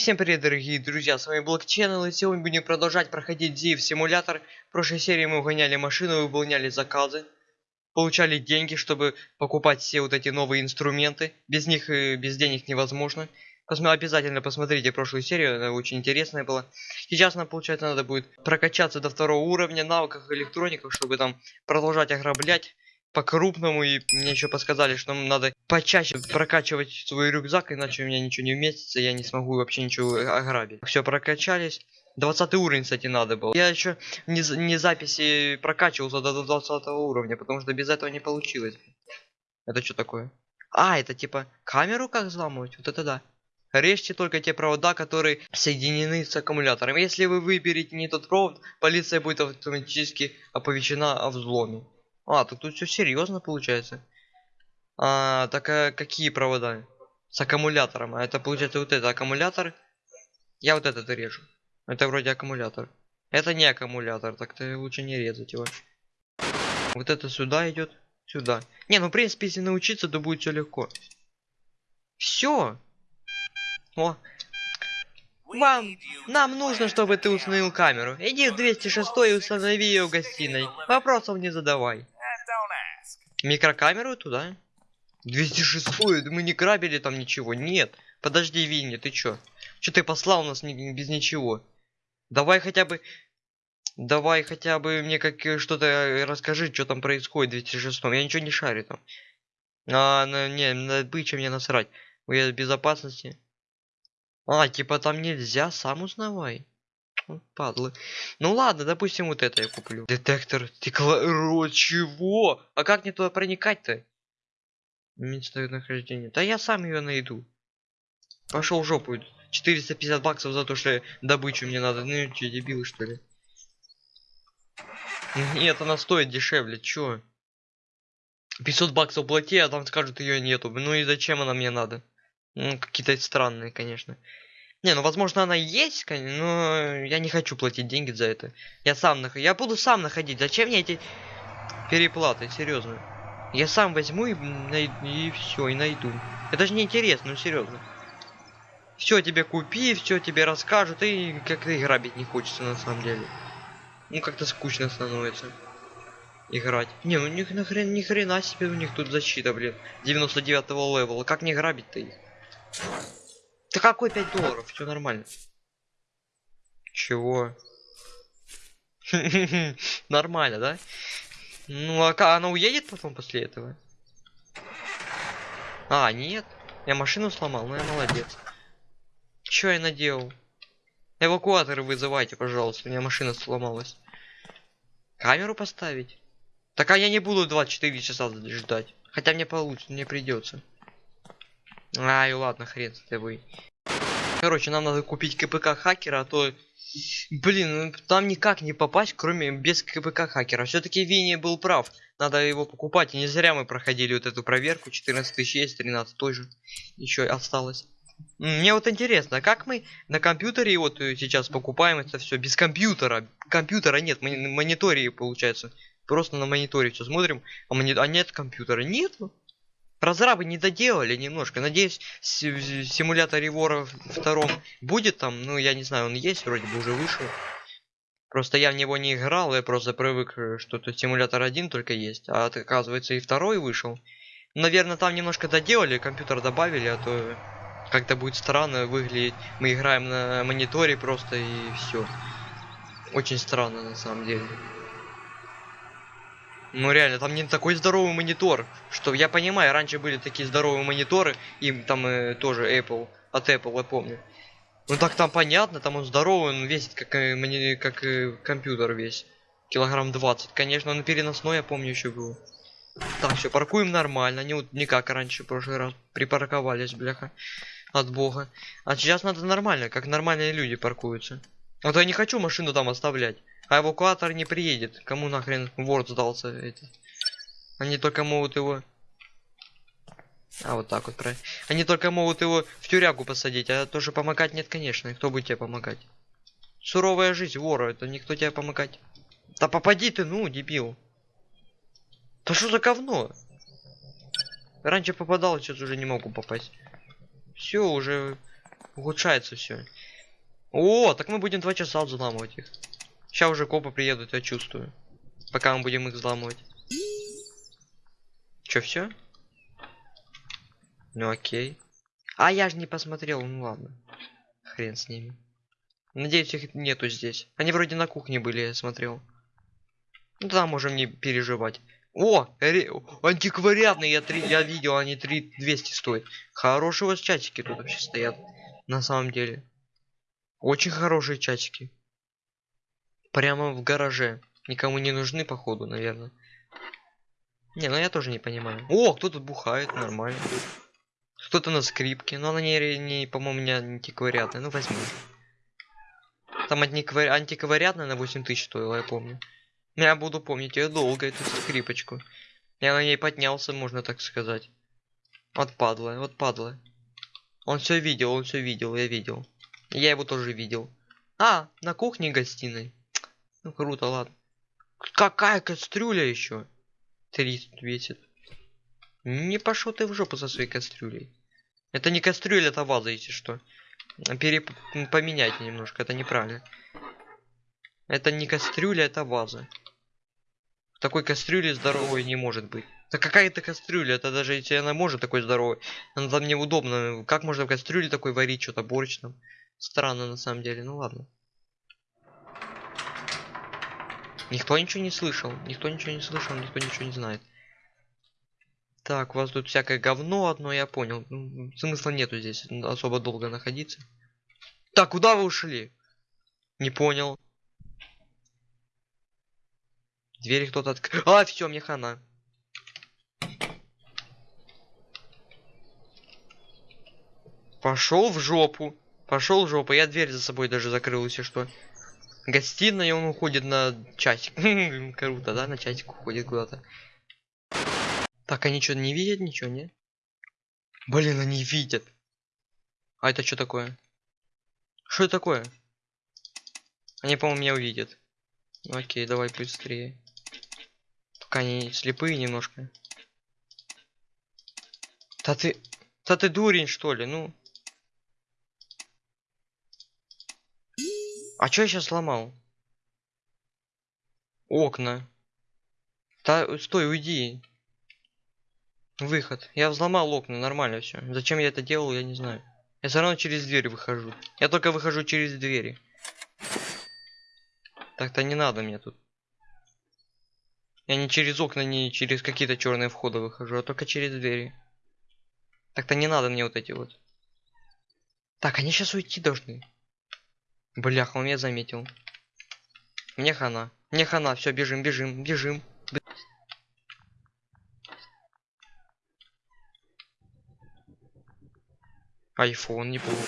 Всем привет, дорогие друзья, с вами Блок Channel, и сегодня будем продолжать проходить Зив симулятор. В прошлой серии мы угоняли машину, выполняли заказы, получали деньги, чтобы покупать все вот эти новые инструменты. Без них, э, без денег невозможно. Посмо- обязательно посмотрите прошлую серию, она очень интересная была. Сейчас нам, получается, надо будет прокачаться до второго уровня навыков электроников, чтобы там продолжать ограблять по-крупному. И мне еще подсказали, что нам надо почаще прокачивать свой рюкзак, иначе у меня ничего не вместится, я не смогу вообще ничего ограбить. Все, прокачались. 20 уровень, кстати, надо было. Я еще не, не записи прокачивался до 20 уровня, потому что без этого не получилось. Это что такое? А, это типа камеру как взламывать? Вот это да. Режьте только те провода, которые соединены с аккумулятором. Если вы выберете не тот провод, полиция будет автоматически оповещена о взломе. А, тут, тут все серьезно получается. А, так а какие провода? С аккумулятором. А это получается вот это аккумулятор. Я вот этот режу. Это вроде аккумулятор. Это не аккумулятор, так-то лучше не резать его. Вот это сюда идет. Сюда. Не, ну в принципе, если научиться, то будет все легко. Все. О. Вам, нам нужно, чтобы ты установил камеру. Иди в 206 и установи ее в гостиной. Вопросов не задавай. Микрокамеру туда? 206 мы не грабили там ничего. Нет. Подожди, Винни, ты чё? Чё ты послал нас ни- без ничего? Давай хотя бы... Давай хотя бы мне как э, что-то э, расскажи, что там происходит в 206 Я ничего не шарю там. А, на, не, на бычья мне насрать. Я безопасности. А, типа там нельзя, сам узнавай. Падлы. Ну ладно, допустим, вот это я куплю. Детектор стекла... Чего? А как мне туда проникать-то? Место нахождения. Да я сам ее найду. Пошел в жопу. 450 баксов за то, что добычу мне надо. Ну че, дебилы что ли? Нет, она стоит дешевле, чё? 500 баксов плати, а там скажут ее нету. Ну и зачем она мне надо? Ну, какие-то странные, конечно. Не, ну возможно она есть, но я не хочу платить деньги за это. Я сам нах... Я буду сам находить. Зачем мне эти переплаты, серьезно? Я сам возьму и, най... и все, и найду. Это же не интересно, ну серьезно. Все тебе купи, все тебе расскажут, и как-то и грабить не хочется на самом деле. Ну как-то скучно становится. Играть. Не, ну них нахрен, ни хрена себе у них тут защита, блин. 99 левела. Как не грабить-то их? Да какой 5 долларов? Все нормально. Чего? Нормально, да? Ну, а она уедет потом после этого? А, нет. Я машину сломал, ну я молодец. Чё я наделал? Эвакуаторы вызывайте, пожалуйста, у меня машина сломалась. Камеру поставить? Так а я не буду 24 часа ждать. Хотя мне получится, мне придется. Ай, ладно, хрен с тобой. Короче, нам надо купить КПК хакера, а то... Блин, ну, там никак не попасть, кроме без КПК хакера. Все-таки Винни был прав. Надо его покупать. И не зря мы проходили вот эту проверку. 14 тысяч есть, 13 тоже. Еще осталось. Мне вот интересно, а как мы на компьютере вот э, сейчас покупаем это все без компьютера? Компьютера нет, мониторе получается. Просто на мониторе все смотрим, а, мони- а нет компьютера. Нету. Разрабы не доделали немножко. Надеюсь, с- в симуляторе вора втором будет там, ну я не знаю, он есть, вроде бы уже вышел. Просто я в него не играл, я просто привык, э, что тут симулятор один только есть, а оказывается и второй вышел. Наверное, там немножко доделали, компьютер добавили, а то как-то будет странно выглядеть. Мы играем на мониторе просто и все. Очень странно на самом деле. Ну реально, там не такой здоровый монитор, что я понимаю, раньше были такие здоровые мониторы, и там э, тоже Apple, от Apple я помню. Ну так там понятно, там он здоровый, он весит как, э, как э, компьютер весь. Килограмм 20. Конечно, он переносной, я помню, еще был. Так, все, паркуем нормально, не, не как раньше, в прошлый раз. Припарковались, бляха, от бога. А сейчас надо нормально, как нормальные люди паркуются. А то я не хочу машину там оставлять. А эвакуатор не приедет. Кому нахрен ворд сдался этот? Они только могут его... А, вот так вот, правильно. Они только могут его в тюрягу посадить, а тоже помогать нет, конечно. Кто будет тебе помогать? Суровая жизнь вора, это никто тебе помогать. Да попади ты, ну, дебил. Да что за говно? Раньше попадал, сейчас уже не могу попасть. Все, уже Улучшается все. О, так мы будем два часа взламывать их. Сейчас уже копы приедут, я чувствую. Пока мы будем их взламывать. Че, все? Ну окей. А я же не посмотрел, ну ладно. Хрен с ними. Надеюсь, их нету здесь. Они вроде на кухне были, я смотрел. Ну да, можем не переживать. О, ре... антиквариатные, я, 3... я видел, они 3 200 стоят. Хорошие у вас чатики тут вообще стоят. На самом деле. Очень хорошие чатики. Прямо в гараже. Никому не нужны, походу, наверное. Не, ну я тоже не понимаю. О, кто тут бухает, нормально. Кто-то на скрипке, но она не, не по-моему, не антиквариатная. Ну, возьми. Там антиквари... антиквариатная на 8 тысяч стоила, я помню. Я буду помнить ее долго, эту скрипочку. Я на ней поднялся, можно так сказать. Вот падла, вот падла. Он все видел, он все видел, я видел. Я его тоже видел. А, на кухне гостиной. Ну круто, ладно. Какая кастрюля еще? 300 весит. Не пошел ты в жопу со своей кастрюлей. Это не кастрюля, это ваза, если что. Переп... Поменяйте немножко, это неправильно. Это не кастрюля, это ваза. В такой кастрюле здоровой не может быть. Да какая это кастрюля? Это даже если она может такой здоровой. Она там неудобно. Как можно в кастрюле такой варить что-то борщ там? Странно на самом деле. Ну ладно. Никто ничего не слышал. Никто ничего не слышал, никто ничего не знает. Так, у вас тут всякое говно одно, я понял. Смысла нету здесь особо долго находиться. Так, куда вы ушли? Не понял. Двери кто-то открыл. А, все, мне хана. Пошел в жопу. Пошел в жопу. Я дверь за собой даже закрыл, если что. Гостиная, он уходит на часик. Круто, да? На часик уходит куда-то. Так, они что, не видят ничего, не? Блин, они видят. А это что такое? Что это такое? Они, по-моему, меня увидят. Окей, давай быстрее. Пока они слепые немножко. Да ты... Да ты дурень, что ли? Ну... А что я сейчас сломал? Окна. Да, стой, уйди. Выход. Я взломал окна, нормально все. Зачем я это делал, я не знаю. Я все равно через дверь выхожу. Я только выхожу через двери. Так-то не надо мне тут. Я не через окна, не через какие-то черные входы выхожу, а только через двери. Так-то не надо мне вот эти вот. Так, они сейчас уйти должны. Бляха, он меня заметил. Мне хана. Мне хана, все, бежим, бежим, бежим. Айфон неплохо.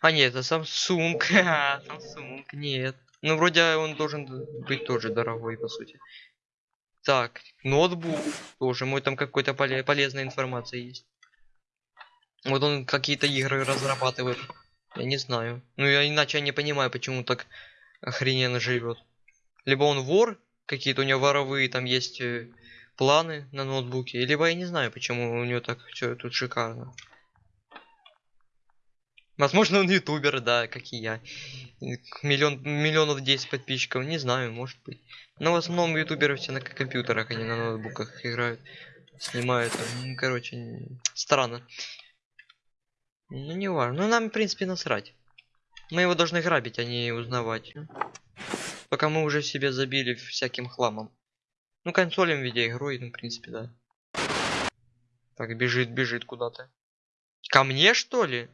А нет, это Samsung. Samsung, нет. Ну, вроде он должен быть тоже дорогой, по сути. Так, ноутбук тоже. Мой там какой-то поле полезная информация есть. Вот он какие-то игры разрабатывает. Я не знаю. Ну, я иначе я не понимаю, почему так охрененно живет. Либо он вор, какие-то у него воровые там есть э, планы на ноутбуке. Либо я не знаю, почему у него так все тут шикарно. Возможно, он ютубер, да, как и я. Миллион, миллионов 10 подписчиков, не знаю, может быть. Но в основном ютуберы все на компьютерах, они на ноутбуках играют, снимают. Ну, короче, странно. Ну, не важно. Ну, нам, в принципе, насрать. Мы его должны грабить, а не узнавать. Пока мы уже себе забили всяким хламом. Ну, консолем видеоигрой, ну, в принципе, да. Так, бежит, бежит куда-то. Ко мне, что ли?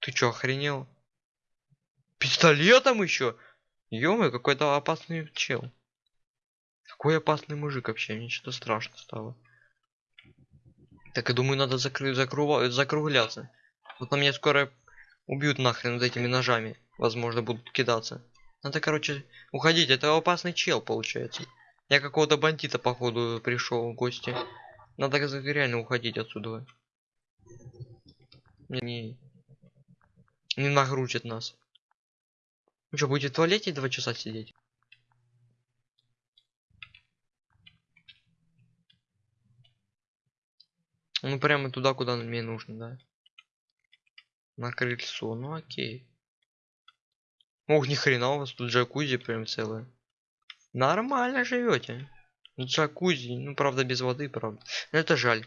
Ты чё, охренел? Пистолетом еще? ё какой-то опасный чел. Какой опасный мужик вообще, мне что-то страшно стало. Так, я думаю, надо закры закру закругляться. Вот на меня скоро убьют нахрен вот этими ножами. Возможно, будут кидаться. Надо, короче, уходить. Это опасный чел, получается. Я какого-то бандита, походу, пришел в гости. Надо реально уходить отсюда. Не, не нагрузит нас. Ну что, будете в туалете два часа сидеть? Ну прямо туда, куда мне нужно, да. На крыльцо, ну окей. Ох, ни хрена у вас тут джакузи прям целое. Нормально живете. Джакузи, ну правда без воды, правда. Это жаль.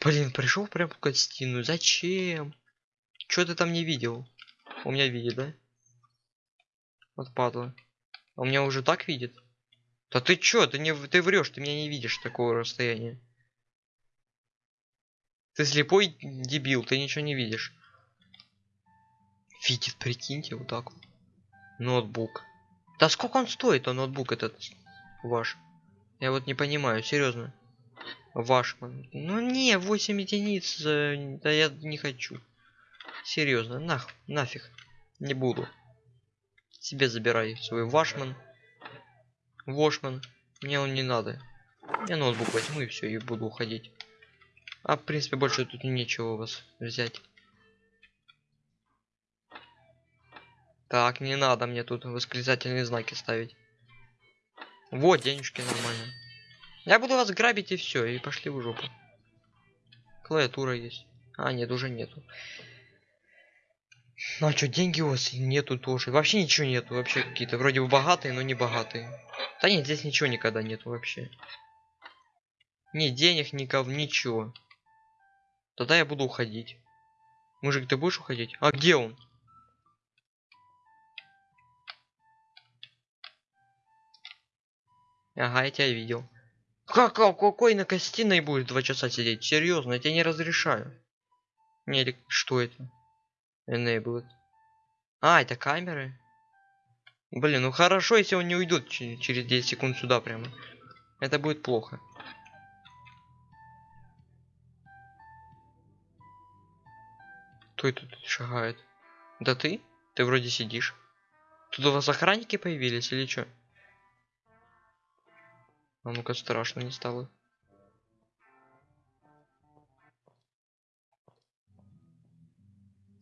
Блин, пришел прям в гостиную. Зачем? Что ты там не видел? У меня видит, да? Вот падла. А у меня уже так видит? Да ты чё? Ты не ты врешь, ты меня не видишь такого расстояния. Ты слепой дебил, ты ничего не видишь. Видит, прикиньте, вот так. Ноутбук. Да сколько он стоит, он ноутбук этот ваш? Я вот не понимаю, серьезно. Ваш. Ну не, 8 единиц. э, Да я не хочу. Серьезно, нах, нафиг. Не буду. Себе забирай свой вашман. Вошман. Мне он не надо. Я ноутбук возьму и все, и буду уходить. А в принципе больше тут нечего у вас взять. Так, не надо мне тут восклицательные знаки ставить. Вот, денежки нормально. Я буду вас грабить и все, и пошли в жопу. Клавиатура есть. А, нет, уже нету. Ну а что, деньги у вас нету тоже. Вообще ничего нету. Вообще какие-то вроде бы богатые, но не богатые. Да нет, здесь ничего никогда нету вообще. Ни денег, никого, ничего. Тогда я буду уходить. Мужик, ты будешь уходить? А где он? Ага, я тебя видел. Как, как какой на гостиной будет два часа сидеть? Серьезно, я тебе не разрешаю. Не, что это? Enabled. А, это камеры? Блин, ну хорошо, если он не уйдет через 10 секунд сюда прямо. Это будет плохо. Кто это тут шагает? Да ты? Ты вроде сидишь. Тут у вас охранники появились или что? А ну-ка страшно не стало.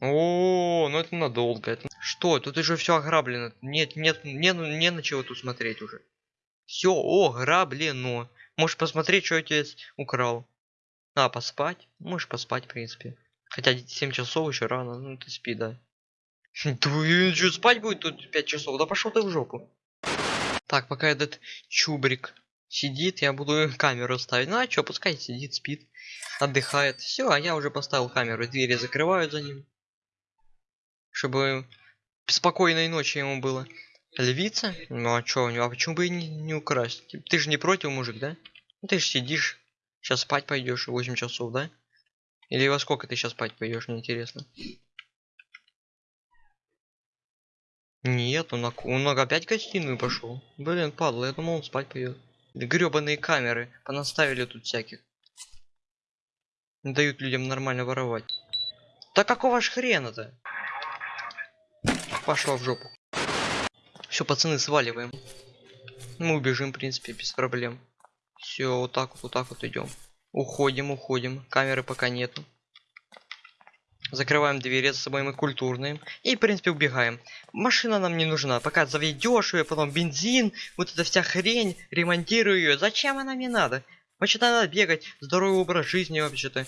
О, ну это надолго. Это... Что? Тут уже все ограблено. Нет, нет, не, не на чего тут смотреть уже. Все ограблено. Можешь посмотреть, что я тебе украл. А, поспать? Можешь поспать, в принципе. Хотя 7 часов еще рано, ну ты спи, да. Ты что, спать будет тут 5 часов? Да пошел ты в жопу. Так, пока этот чубрик сидит, я буду камеру ставить. Ну а что, пускай сидит, спит, отдыхает. Все, а я уже поставил камеру, двери закрывают за ним. Чтобы спокойной ночи ему было. Львица? Ну а чё, а почему бы и не, не украсть? Ты же не против, мужик, да? Ты же сидишь, сейчас спать пойдешь 8 часов, да? Или во сколько ты сейчас спать пойдешь, мне интересно. Нет, он, он опять в гостиную пошел. Блин, падла, я думал, он спать пойдет. Гребаные камеры понаставили тут всяких. Не дают людям нормально воровать. Да какого ж хрена-то? Пошла в жопу. Все, пацаны, сваливаем. Мы убежим, в принципе, без проблем. Все, вот так вот, вот так вот идем. Уходим, уходим. Камеры пока нету. Закрываем двери за собой, мы культурные. И, в принципе, убегаем. Машина нам не нужна. Пока заведешь ее, потом бензин, вот эта вся хрень, ремонтирую ее. Зачем она мне надо? Вообще-то надо бегать, здоровый образ жизни вообще-то.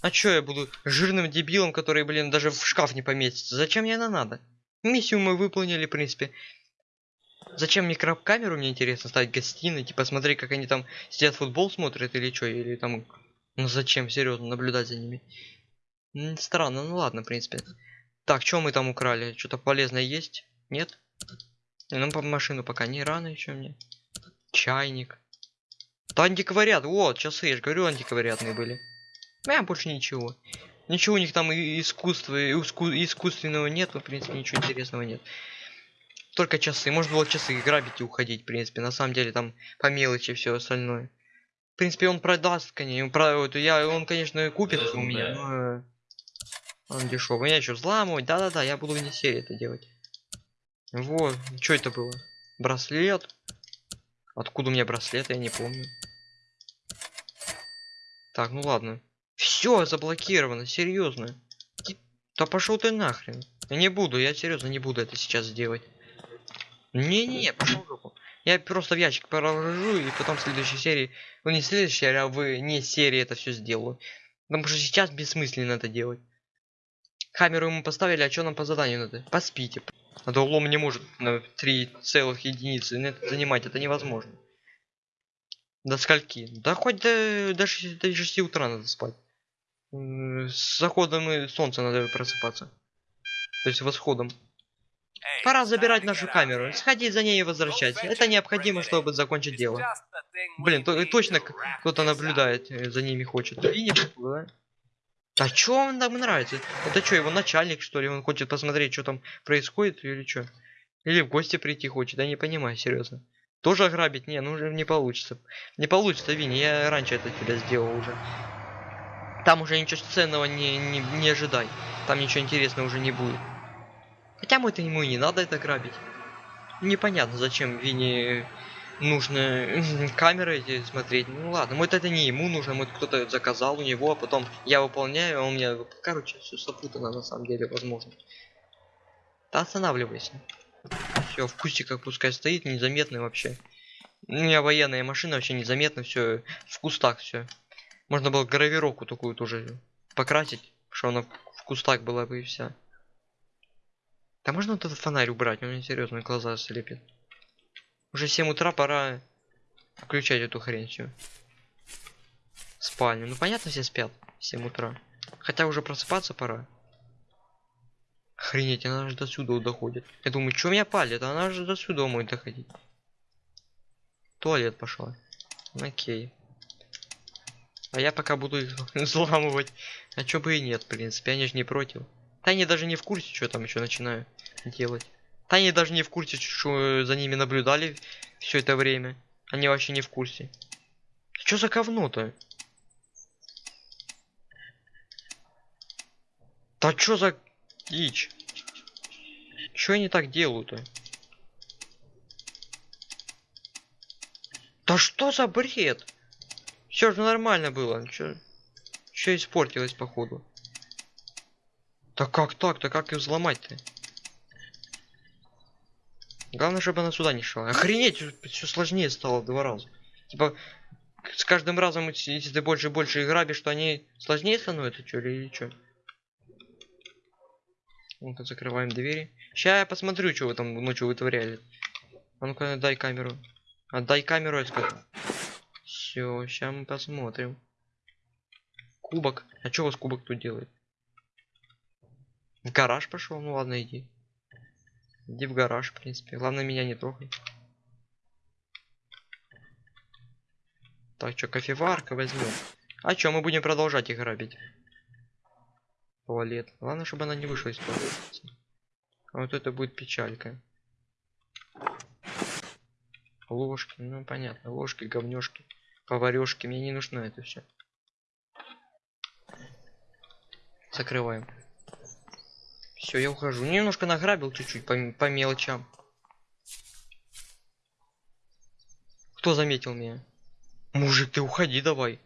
А чё я буду жирным дебилом, который, блин, даже в шкаф не поместится? Зачем мне она надо? Миссию мы выполнили, в принципе. Зачем микрокамеру, мне интересно, ставить гостиной, типа смотреть, как они там сидят футбол смотрят или что, или там... Ну зачем, серьезно, наблюдать за ними? Странно, ну ладно, в принципе. Так, что мы там украли? Что-то полезное есть? Нет? Ну, по машину пока не рано еще мне. Чайник. Да антиквариат, вот, часы, я же говорю, антиквариатные были. А, больше ничего. Ничего у них там искусства, иску, искусственного нет, в принципе, ничего интересного нет. Только часы. Можно было часы грабить и уходить, в принципе. На самом деле там по мелочи все остальное. В принципе, он продаст, конечно. Он, про... я, он конечно, купит у меня, но... Он дешевый. Я еще взламывать. Да-да-да, я буду вне серии это делать. Вот. Что это было? Браслет? Откуда у меня браслет, я не помню. Так, ну ладно. Все заблокировано, серьезно. Да пошел ты нахрен. Я не буду, я серьезно не буду это сейчас сделать. Не-не-не, пошел жопу. Я просто в ящик положу и потом в следующей серии, ну не в следующей, а в не серии это все сделаю. Потому что сейчас бессмысленно это делать. Камеру ему поставили, а что нам по заданию надо? Поспите. А то лом не может на 3 целых единицы нет, занимать, это невозможно. До скольки? Да хоть до, до, 6, до 6 утра надо спать. С заходом солнца надо просыпаться. То есть восходом. Пора забирать нашу камеру, сходить за ней и возвращать. Это необходимо, чтобы закончить дело. Блин, то, точно кто-то наблюдает э, за ними хочет. И не да? А чё он нам нравится? Это что, его начальник, что ли? Он хочет посмотреть, что там происходит или что? Или в гости прийти хочет? Я не понимаю, серьезно. Тоже ограбить? Не, ну уже не получится. Не получится, Винни, я раньше это тебя сделал уже. Там уже ничего ценного не, не, не ожидай. Там ничего интересного уже не будет. Хотя мы это ему и не надо это грабить. Непонятно, зачем Винни нужно камеры эти смотреть. Ну ладно, может это не ему нужно, может кто-то заказал у него, а потом я выполняю, а он мне... Короче, все запутано на самом деле, возможно. Да останавливайся. Все, в кустиках пускай стоит, незаметный вообще. У меня военная машина вообще незаметно, все в кустах все. Можно было гравировку такую тоже покрасить, что она в кустах была бы и вся. Да можно вот этот фонарь убрать, у меня серьезно глаза слепит. Уже 7 утра, пора включать эту хрень всю. Спальню. Ну понятно, все спят. в 7 утра. Хотя уже просыпаться пора. Охренеть, она же до сюда доходит. Я думаю, что меня палит? Она же до сюда может доходить. Туалет пошла. Окей. А я пока буду их взламывать. А чё бы и нет, в принципе, они же не против. Они даже не в курсе, что там еще начинаю делать. Они даже не в курсе, что за ними наблюдали все это время. Они вообще не в курсе. Что за говно-то? Да что за дичь? Что они так делают-то? Да что за бред? Все же нормально было. Чё испортилось походу? Да как так-то? Как их взломать-то? Главное, чтобы она сюда не шла. Охренеть, все сложнее стало два раза. Типа, с каждым разом, если ты больше и больше грабишь, что они сложнее становятся, что ли, или что? Ну-ка, закрываем двери. Сейчас я посмотрю, что вы там ночью вытворяли. А ну-ка, дай камеру. Отдай камеру, я скажу. Все, сейчас мы посмотрим. Кубок. А что у вас кубок тут делает? В гараж пошел? Ну ладно, иди. Иди в гараж, в принципе. Главное, меня не трогай. Так, что, кофеварка возьмем. А что, мы будем продолжать их грабить? Туалет. Главное, чтобы она не вышла из туалета. А вот это будет печалька. Ложки, ну понятно. Ложки, говнёшки, поварешки. Мне не нужно это все. Закрываем. Все, я ухожу. Немножко награбил чуть-чуть по, по мелочам. Кто заметил меня? Мужик, ты уходи давай.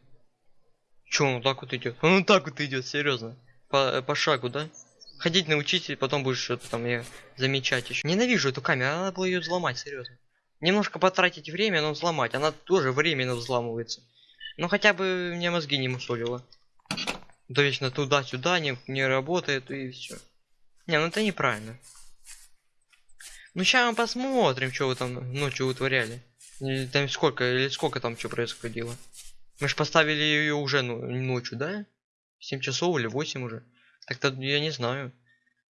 Че он так вот идет? Он так вот идет, серьезно. По, по шагу, да? Ходить научись, и потом будешь что-то там я замечать еще. Ненавижу эту камеру, надо было ее взломать, серьезно. Немножко потратить время, но взломать. Она тоже временно взламывается. Но хотя бы мне мозги не мусолила. Да вечно туда-сюда не, не работает и все. Не, ну это неправильно. Ну сейчас мы посмотрим, что вы там ночью вытворяли. Или там сколько, или сколько там что происходило. Мы же поставили ее уже ну, ночью, да? 7 часов или 8 уже. Так-то я не знаю.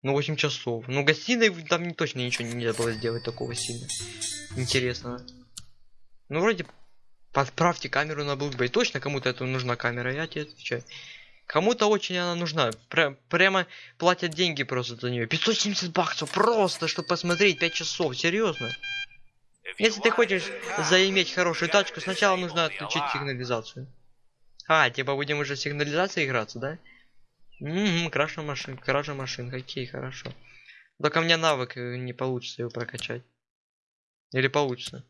Ну 8 часов. Ну гостиной там не- точно ничего нельзя было сделать такого сильно. Интересного. Ну вроде подправьте камеру на Blackberry. Точно кому-то это нужна камера, я тебе отвечаю. Кому-то очень она нужна. Пря- прямо платят деньги просто за нее. 570 баксов просто, чтобы посмотреть 5 часов. Серьезно. Если ты хочешь заиметь хорошую тачку, сначала нужно отключить сигнализацию. А, типа будем уже сигнализацией играться, да? Ммм, кража машин, кража машин, окей, хорошо. Только мне навык э, не получится его прокачать. Или получится?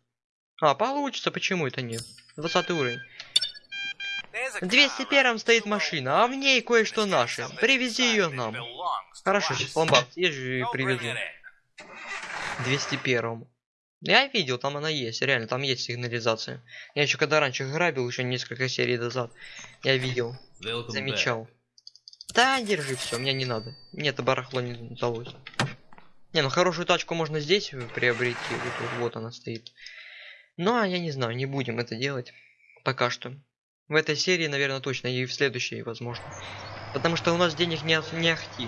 А, получится, почему это нет? 20 уровень. В 201 стоит машина, а в ней кое-что наше. Привези ее нам. Хорошо, сейчас ломбард съезжу и привезу. 201. Я видел, там она есть, реально, там есть сигнализация. Я еще когда раньше грабил, еще несколько серий назад, я видел, замечал. Да, держи все, мне не надо. Мне это барахло не удалось. Не, ну хорошую тачку можно здесь приобрести. Вот, вот, вот она стоит. Ну, а я не знаю, не будем это делать. Пока что. В этой серии, наверное, точно, и в следующей, возможно. Потому что у нас денег не, не ахти.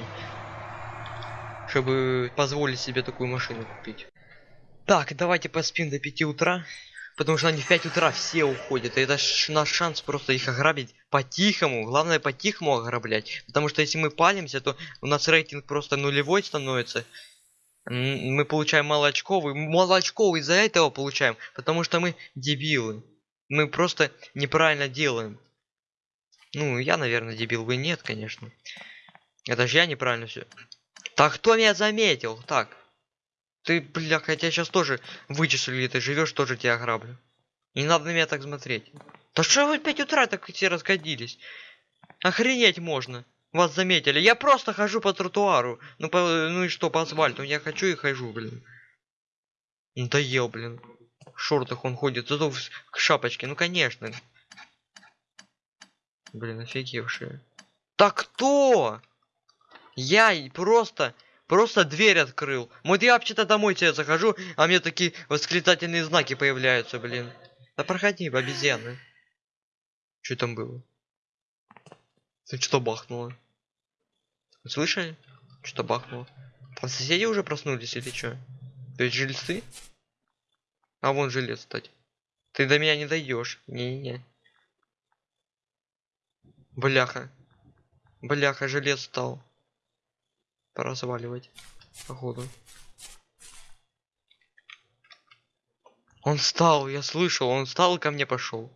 Чтобы позволить себе такую машину купить. Так, давайте поспим до 5 утра. Потому что они в 5 утра все уходят. И это наш шанс просто их ограбить по-тихому. Главное по-тихому ограблять. Потому что если мы палимся, то у нас рейтинг просто нулевой становится. Мы получаем мало очков. И мало очков из-за этого получаем. Потому что мы дебилы. Мы просто неправильно делаем. Ну, я, наверное, дебил. Вы нет, конечно. Это же я неправильно все. Так, кто меня заметил? Так. Ты, бля, хотя сейчас тоже вычислили, ты живешь, тоже тебя ограблю. Не надо на меня так смотреть. Да что вы в 5 утра так все расходились? Охренеть можно. Вас заметили. Я просто хожу по тротуару. Ну, по, ну и что, по асфальту. Я хочу и хожу, блин. Надоел, блин. Шортах он ходит. Зато в шапочке. Ну, конечно. Блин, офигевшие. Так кто? Я просто Просто дверь открыл. Вот я вообще-то домой тебе захожу, а мне такие восклицательные знаки появляются, блин. Да проходи, обезьяны. Что там было? Ты что бахнуло? Слышали? Что бахнуло? Там соседи уже проснулись или что? То есть жильцы? А вон жилец, кстати. Ты до меня не дойдешь. Не-не. Бляха. Бляха, жилец стал. Пора заваливать. Походу. Он встал, я слышал, он встал и ко мне пошел.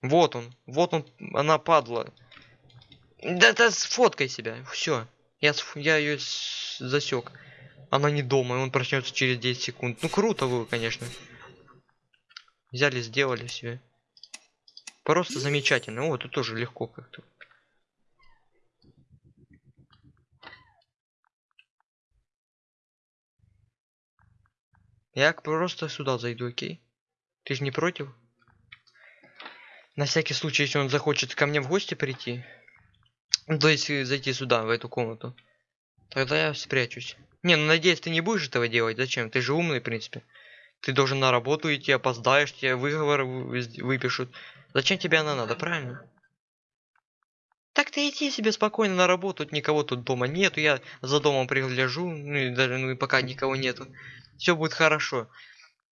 Вот он, вот он, она падла. Да, да, сфоткай себя, все. Я, я ее засек. Она не дома, и он проснется через 10 секунд. Ну круто вы, конечно. Взяли, сделали себе. Просто замечательно. О, тут тоже легко как-то. Я просто сюда зайду, окей? Ты же не против? На всякий случай, если он захочет ко мне в гости прийти. То есть зайти сюда, в эту комнату. Тогда я спрячусь. Не, ну надеюсь, ты не будешь этого делать. Зачем? Ты же умный, в принципе. Ты должен на работу идти, опоздаешь, тебе выговор выпишут. Зачем тебе она надо, правильно? Так ты иди себе спокойно на работу, никого тут дома нету, я за домом пригляжу, ну и даже ну и пока никого нету все будет хорошо.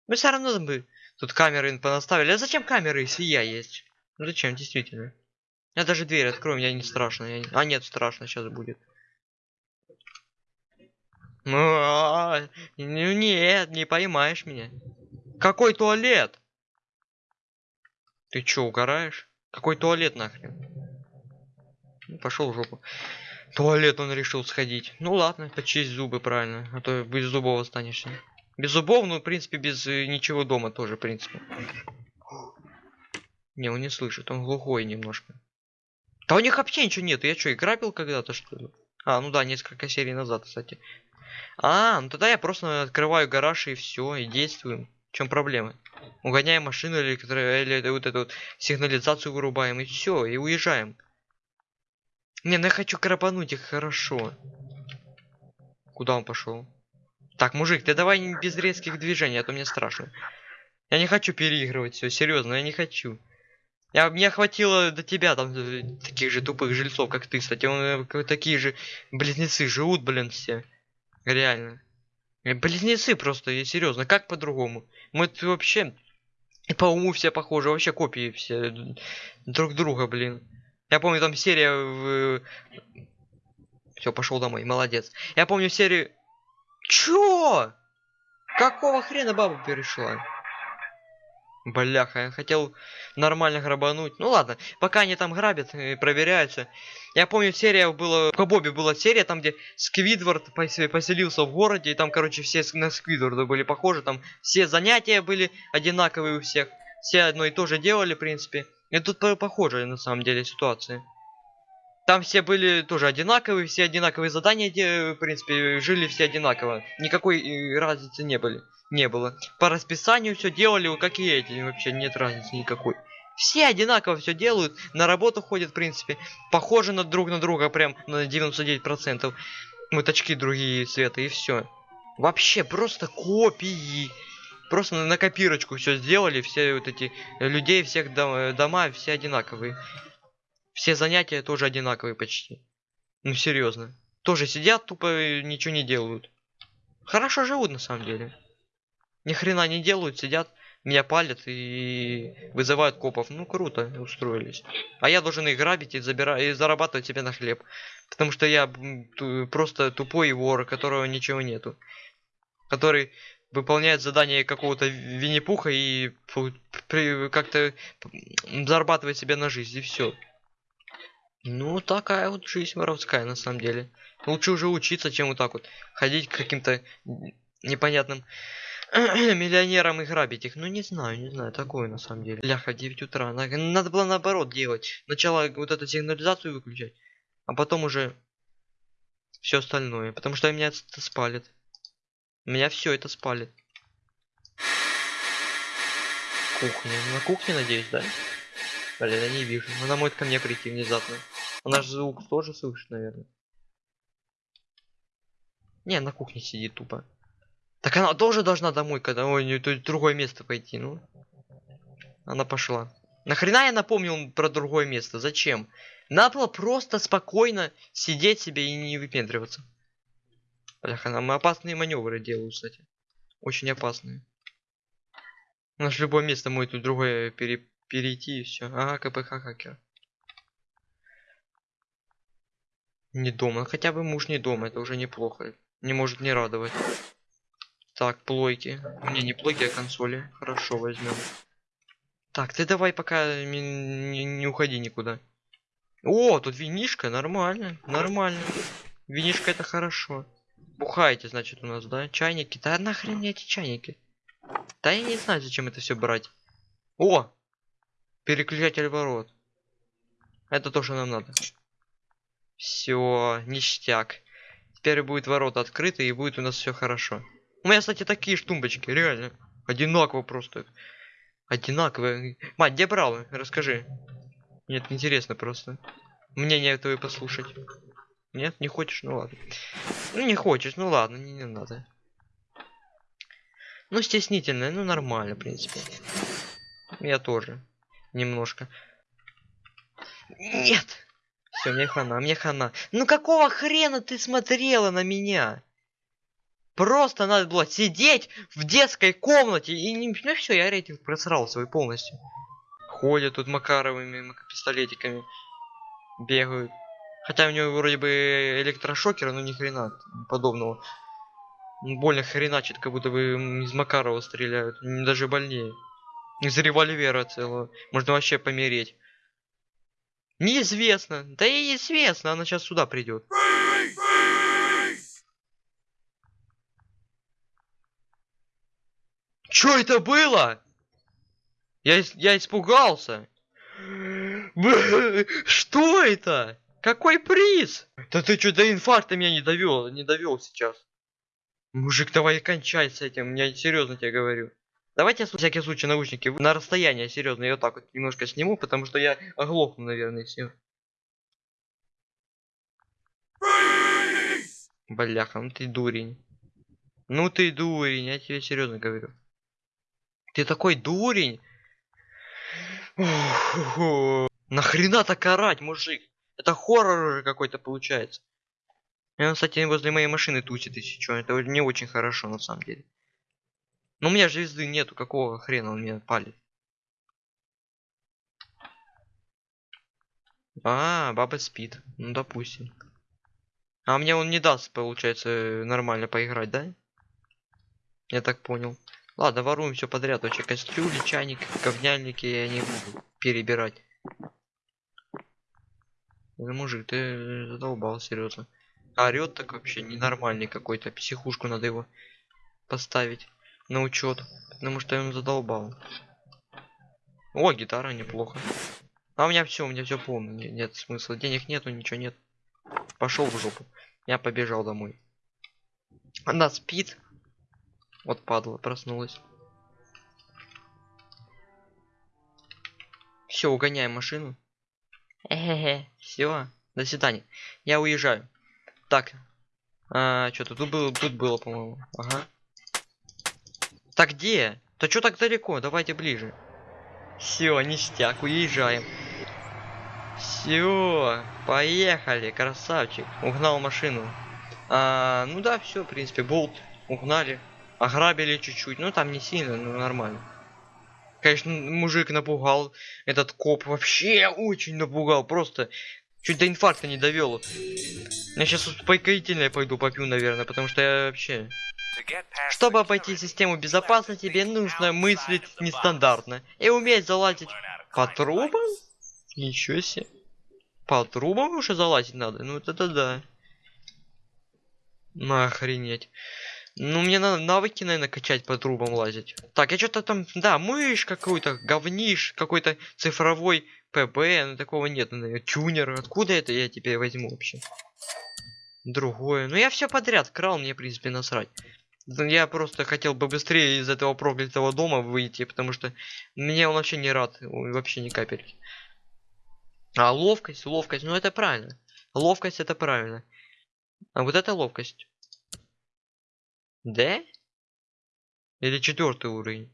Мы все равно бы тут камеры понаставили. А зачем камеры, если я есть? Ну зачем, действительно? Я даже дверь открою, мне не страшно. Я... А нет, страшно сейчас будет. Ну нет, не поймаешь меня. Какой туалет? Ты чё, угораешь? Какой туалет нахрен? Ну, пошел в жопу. Туалет он решил сходить. Ну ладно, почисть зубы правильно, а то без зубов останешься. Без зубов, ну, в принципе, без э, ничего дома тоже, в принципе. Не, он не слышит, он глухой немножко. Да у них вообще ничего нет. Я что, играбил когда-то, что ли? А, ну да, несколько серий назад, кстати. А, ну тогда я просто открываю гараж и все, и действуем. В чем проблема? Угоняем машину или, или вот эту вот сигнализацию вырубаем, и все, и уезжаем. Не, ну я хочу крапануть их хорошо. Куда он пошел? Так, мужик, ты давай без резких движений, а то мне страшно. Я не хочу переигрывать все, серьезно, я не хочу. Я, мне хватило до тебя там э, таких же тупых жильцов, как ты, кстати. Он, э, такие же близнецы живут, блин, все. Реально. Э, близнецы просто, я серьезно, как по-другому? Мы вообще по уму все похожи, вообще копии все друг друга, блин. Я помню там серия в... Все, пошел домой, молодец. Я помню серию Чё? Какого хрена баба перешла? Бляха, я хотел нормально грабануть. Ну ладно, пока они там грабят и проверяются. Я помню, серия была... По Бобе была серия, там где Сквидвард поселился в городе, и там, короче, все на Сквидварда были похожи. Там все занятия были одинаковые у всех. Все одно и то же делали, в принципе. И тут похожая, на самом деле, ситуация. Там все были тоже одинаковые, все одинаковые задания, где, в принципе, жили все одинаково. Никакой э, разницы не были. Не было. По расписанию все делали, как и эти. Вообще нет разницы никакой. Все одинаково все делают, на работу ходят, в принципе, похожи на друг на друга прям на 99%. Вот очки другие цвета и все. Вообще просто копии. Просто на, на копирочку все сделали, все вот эти людей, всех дом, дома, все одинаковые. Все занятия тоже одинаковые почти. Ну серьезно. Тоже сидят, тупо ничего не делают. Хорошо живут на самом деле. Ни хрена не делают, сидят, меня палят и вызывают копов. Ну круто, устроились. А я должен их грабить и, забирать, и зарабатывать себе на хлеб. Потому что я просто тупой вор, которого ничего нету. Который выполняет задание какого-то Винни-Пуха и как-то зарабатывает себе на жизнь, и все. Ну, такая вот жизнь воровская, на самом деле. Лучше уже учиться, чем вот так вот ходить к каким-то непонятным миллионерам и грабить их. Ну, не знаю, не знаю, такое на самом деле. Ляха, 9 утра. Надо было наоборот делать. Сначала вот эту сигнализацию выключать, а потом уже все остальное. Потому что меня это спалит. Меня все это спалит. Кухня. На кухне, надеюсь, да? Блин, я не вижу. Она может ко мне прийти внезапно. Она же звук тоже слышит, наверное. Не, на кухне сидит тупо. Так она тоже должна домой, когда ой, не, то другое место пойти, ну. Она пошла. Нахрена я напомнил про другое место? Зачем? Надо было просто спокойно сидеть себе и не выпендриваться. Бляха, нам опасные маневры делают, кстати. Очень опасные. У нас любое место может тут другое пере перейти и все. Ага, КПХ хакер. Не дома. Хотя бы муж не дома, это уже неплохо. Не может не радовать. Так, плойки. Не, не плойки, а консоли. Хорошо, возьмем. Так, ты давай пока не, не, уходи никуда. О, тут винишка, нормально, нормально. Винишка это хорошо. Бухаете, значит, у нас, да? Чайники. Да нахрен эти чайники? Да я не знаю, зачем это все брать. О! Переключатель ворот. Это то, что нам надо. Все, ништяк. Теперь будет ворота открыты и будет у нас все хорошо. У меня, кстати, такие штумбочки, реально. Одинаково просто. Одинаковые. Мать, где брал? Расскажи. Нет, интересно просто. Мнение твое послушать. Нет, не хочешь? Ну ладно. Ну не хочешь, ну ладно, не, не надо. Ну стеснительное, ну нормально, в принципе. Я тоже. Немножко. Нет! Все, мне хана, мне хана. Ну какого хрена ты смотрела на меня? Просто надо было сидеть в детской комнате и не... Ну все, я рейтинг просрал свой полностью. Ходят тут Макаровыми пистолетиками. Бегают. Хотя у него вроде бы электрошокер, но ни хрена подобного. Больно хреначит, как будто бы из Макарова стреляют. Даже больнее. Из револьвера целого. Можно вообще помереть. Неизвестно. Да и известно, она сейчас сюда придет. Что это было? Я, я испугался. Что это? Какой приз? Да ты что, до инфаркта меня не довел, не довел сейчас. Мужик, давай кончай с этим, я серьезно тебе говорю. Давайте на всякий случай, наушники на расстояние, серьезно, я вот так вот немножко сниму, потому что я оглохну, наверное, все. Бляха, ну ты дурень. Ну ты дурень, я тебе серьезно говорю. Ты такой дурень. Нахрена так орать, мужик? Это хоррор уже какой-то получается. И он, кстати, возле моей машины тусит, если что. Это не очень хорошо, на самом деле. Но у меня звезды нету, какого хрена он меня палит? А, баба спит. Ну, допустим. А мне он не даст, получается, нормально поиграть, да? Я так понял. Ладно, воруем все подряд. Вообще кастрюли, чайник, говняльники я не буду перебирать. Ну, мужик, ты задолбал, серьезно. Орет так вообще ненормальный какой-то. Психушку надо его поставить на учет. Потому что он задолбал. О, гитара неплохо. А у меня все, у меня все полно. Нет, нет смысла. Денег нету, ничего нет. Пошел в жопу. Я побежал домой. Она спит. Вот падла, проснулась. Все, угоняем машину. Все, до свидания. Я уезжаю. Так. А, что-то тут было, тут было, по-моему. Ага. Так где? Да что так далеко? Давайте ближе. Все, ништяк, уезжаем. Все, поехали, красавчик. Угнал машину. А, ну да, все, в принципе, болт угнали. Ограбили чуть-чуть. Ну там не сильно, но нормально. Конечно, мужик напугал. Этот коп вообще очень напугал. Просто чуть до инфаркта не довел. Я сейчас успокоительное пойду попью, наверное, потому что я вообще... Чтобы обойти систему безопасности, тебе нужно мыслить нестандартно и уметь залазить по трубам? Ничего себе. По трубам уже залазить надо? Ну это да. Ну охренеть. Ну мне надо навыки, наверное, качать по трубам лазить. Так, я что-то там, да, мышь какой-то, говниш, какой-то цифровой ПБ, ну такого нет, наверное, тюнер. Откуда это я теперь возьму вообще? Другое. Ну я все подряд крал, мне в принципе насрать. Я просто хотел бы быстрее из этого проклятого дома выйти, потому что мне он вообще не рад, вообще ни капельки. А ловкость, ловкость, ну это правильно. Ловкость это правильно. А вот это ловкость. Да? Или четвертый уровень?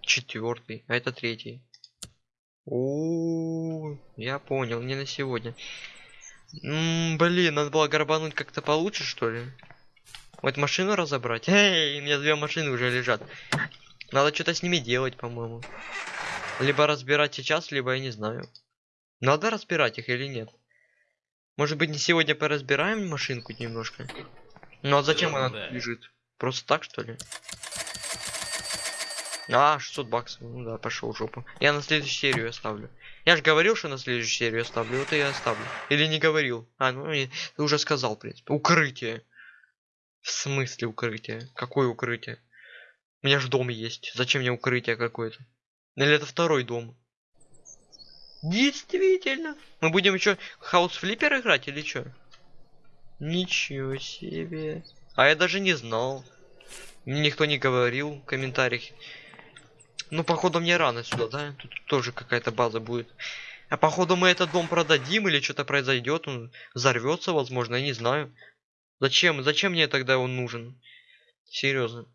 Четвертый, а это третий. У, я понял, не на сегодня. М -м, блин, надо было горбануть как-то получше, что ли? Вот машину разобрать. Эй, у меня две машины уже лежат. Надо что-то с ними делать, по-моему. Либо разбирать сейчас, либо я не знаю. Надо разбирать их или нет? Может быть, не сегодня поразбираем машинку немножко? Ну а зачем она Да. лежит? Просто так, что ли? А, 600 баксов. Ну да, пошел в жопу. Я на следующую серию оставлю. Я же говорил, что на следующую серию оставлю. Вот и я оставлю. Или не говорил. А, ну ты уже сказал, в принципе. Укрытие. В смысле укрытие? Какое укрытие? У меня же дом есть. Зачем мне укрытие какое-то? Или это второй дом? Действительно. Мы будем еще хаус флиппер играть или что? Ничего себе. А я даже не знал. Никто не говорил в комментариях. Ну, походу, мне рано сюда, да? Тут тоже какая-то база будет. А походу мы этот дом продадим или что-то произойдет, он взорвется, возможно, я не знаю. Зачем? Зачем мне тогда он нужен? Серьезно.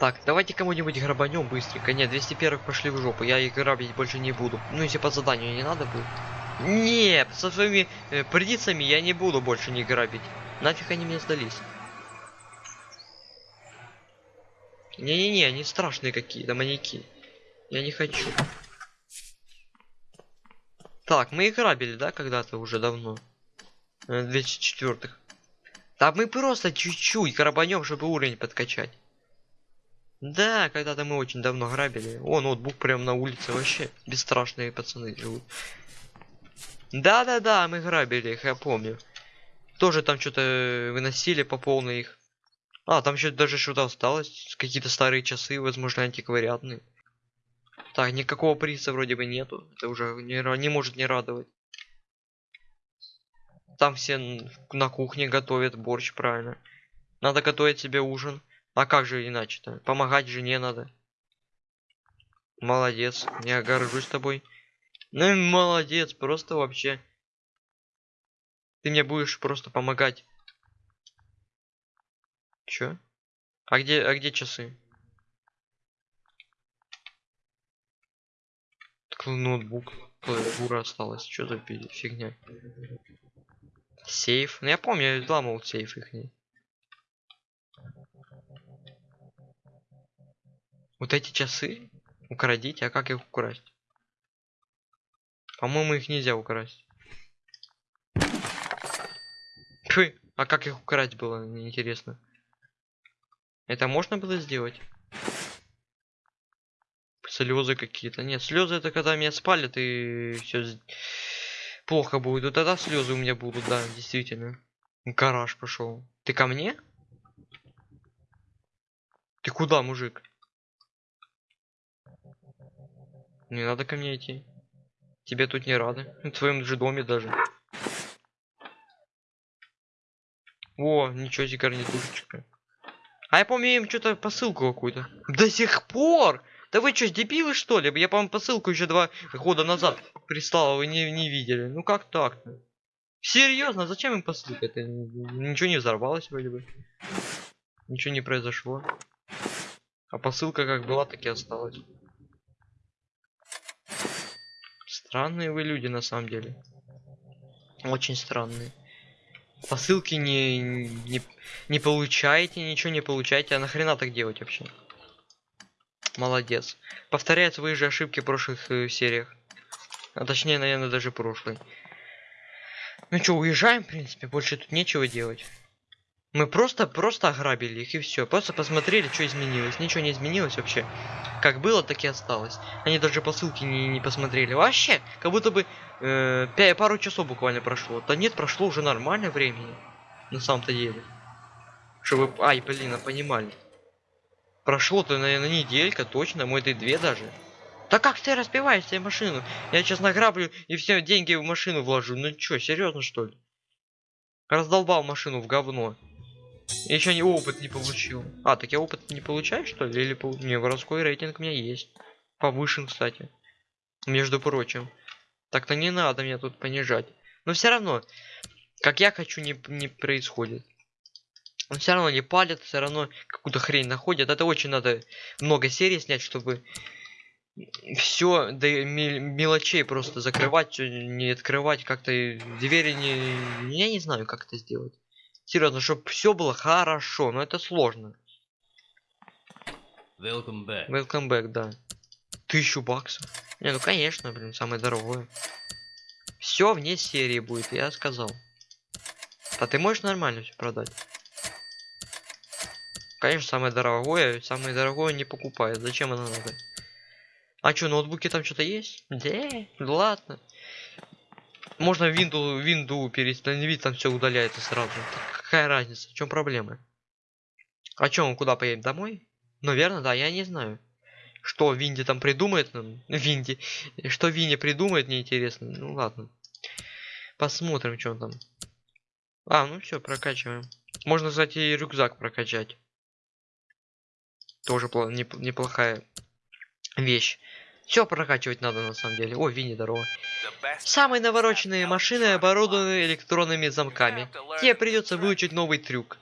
Так, давайте кому-нибудь грабанем быстренько. Нет, 201 пошли в жопу. Я их грабить больше не буду. Ну, если по заданию не надо будет. Нет, со своими э, придицами я не буду больше не грабить. Нафиг они мне сдались. Не-не-не, они страшные какие-то маньяки. Я не хочу. Так, мы их грабили, да, когда-то уже давно? Э, 204-х. Да мы просто чуть-чуть грабанем, чтобы уровень подкачать. Да, когда-то мы очень давно грабили. О, ноутбук прям на улице вообще. Бесстрашные пацаны живут. Да-да-да, мы грабили их, я помню. Тоже там что-то выносили по полной их. А, там еще даже что-то осталось. Какие-то старые часы, возможно, антиквариатные. Так, никакого приза вроде бы нету. Это уже не, не может не радовать. Там все на кухне готовят борщ, правильно. Надо готовить себе ужин. А как же иначе-то? Помогать жене надо. Молодец, я горжусь тобой. Ну молодец, просто вообще. Ты мне будешь просто помогать. Чё? А где, а где часы? Так, ноутбук, клавиатура осталась. Что за фигня? Сейф. Ну я помню, я взламывал сейф их. Вот эти часы украдите, а как их украсть? По-моему, их нельзя украсть. Фу, а как их украсть было, мне интересно. Это можно было сделать? Слезы какие-то. Нет, слезы это когда меня спалят и все плохо будет. Вот тогда слезы у меня будут, да, действительно. Гараж пошел. Ты ко мне? Ты куда, мужик? Не надо ко мне идти. Тебе тут не рады. В твоем же доме даже. О, ничего себе гарнитурчика. А я помню им что-то посылку какую-то. До сих пор! Да вы что, дебилы что ли? Я, по-моему, посылку еще два года назад прислал, а вы не, не видели. Ну как так-то? Серьезно, зачем им посылка? Это ничего не взорвалось вроде бы. Ничего не произошло. А посылка как была, так и осталась. Странные вы люди на самом деле. Очень странные. Посылки не, не, не получаете, ничего не получаете. А нахрена так делать вообще? Молодец. Повторяет свои же ошибки в прошлых э, сериях. А точнее, наверное, даже прошлой. Ну что, уезжаем, в принципе, больше тут нечего делать. Мы просто, просто ограбили их и все. Просто посмотрели, что изменилось. Ничего не изменилось вообще. Как было, так и осталось. Они даже посылки не, не посмотрели. Вообще, как будто бы э, 5, пару часов буквально прошло. Да нет, прошло уже нормально времени. На самом-то деле. Чтобы, ай, блин, а понимали. Прошло-то, наверное, неделька, точно, мой ты две даже. Да как ты разбиваешь себе машину? Я сейчас награблю и все деньги в машину вложу. Ну чё, серьезно что ли? Раздолбал машину в говно. Еще не опыт не получил. А, так я опыт не получаю, что ли? Или пол... Не, воровской рейтинг у меня есть. Повышен, кстати. Между прочим. Так-то не надо меня тут понижать. Но все равно, как я хочу, не, не происходит. Он все равно не палит, все равно какую-то хрень находят. Это очень надо много серий снять, чтобы все до мелочей просто закрывать, не открывать, как-то двери не... Я не знаю, как это сделать. Серьезно, чтобы все было хорошо, но это сложно. Welcome back. Welcome back, да. Тысячу баксов. Не, ну конечно, блин, самое дорогое. Все вне серии будет, я сказал. А ты можешь нормально все продать? Конечно, самое дорогое, самое дорогое не покупает. Зачем оно надо? А что, ноутбуки там что-то есть? Да, ладно. Можно винду, винду перестановить, там все удаляется сразу. Так какая разница? В чем проблема? А чем он куда поедем? Домой? Наверное, да, я не знаю. Что Винди там придумает нам? Винди. Что Винди придумает, мне интересно. Ну ладно. Посмотрим, что там. А, ну все, прокачиваем. Можно, кстати, и рюкзак прокачать. Тоже неплохая вещь. Все прокачивать надо на самом деле. О, Винни, здорово. Самые навороченные машины оборудованы электронными замками. Тебе придется выучить новый трюк.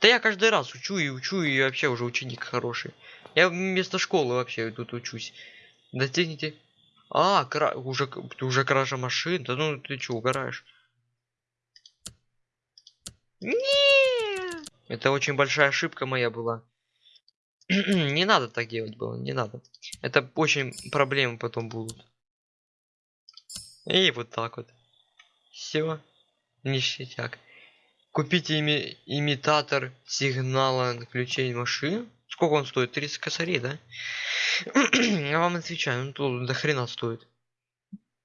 Да я каждый раз учу и учу, и вообще уже ученик хороший. Я вместо школы вообще тут учусь. Достигните. А, кра... уже, уже кража машин. Да ну ты что, угораешь? Не. Это очень большая ошибка моя была. не надо так делать было, не надо. Это очень проблемы потом будут. И вот так вот. Все. Ништяк. Купите ими имитатор сигнала ключей машин. Сколько он стоит? 30 косарей, да? Я вам отвечаю, ну тут до хрена стоит.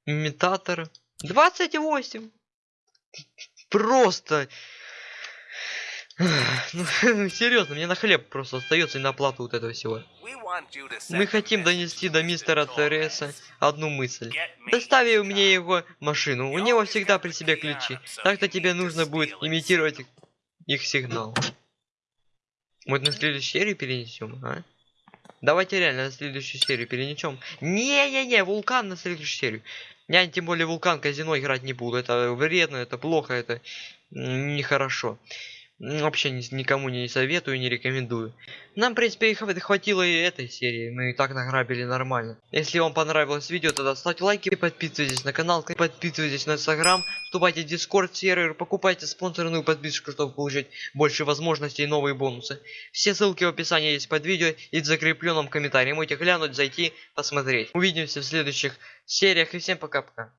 Имитатор. 28. Просто ну, серьезно, мне на хлеб просто остается и на оплату вот этого всего. Мы хотим донести до мистера Тереса одну мысль. Достави мне его машину, у него всегда при себе ключи. Так-то тебе нужно будет имитировать их сигнал. Мы на следующую серию перенесем, а? Давайте реально на следующую серию перенесем. Не-не-не, вулкан на следующую серию. Я тем более вулкан казино играть не буду. Это вредно, это плохо, это нехорошо. Вообще никому не советую, не рекомендую. Нам, в принципе, хватило и этой серии. Мы и так награбили нормально. Если вам понравилось видео, тогда ставьте лайки, подписывайтесь на канал, подписывайтесь на инстаграм, вступайте в дискорд сервер, покупайте спонсорную подписку, чтобы получить больше возможностей и новые бонусы. Все ссылки в описании есть под видео и в закрепленном комментарии. Можете глянуть, зайти, посмотреть. Увидимся в следующих сериях и всем пока-пока.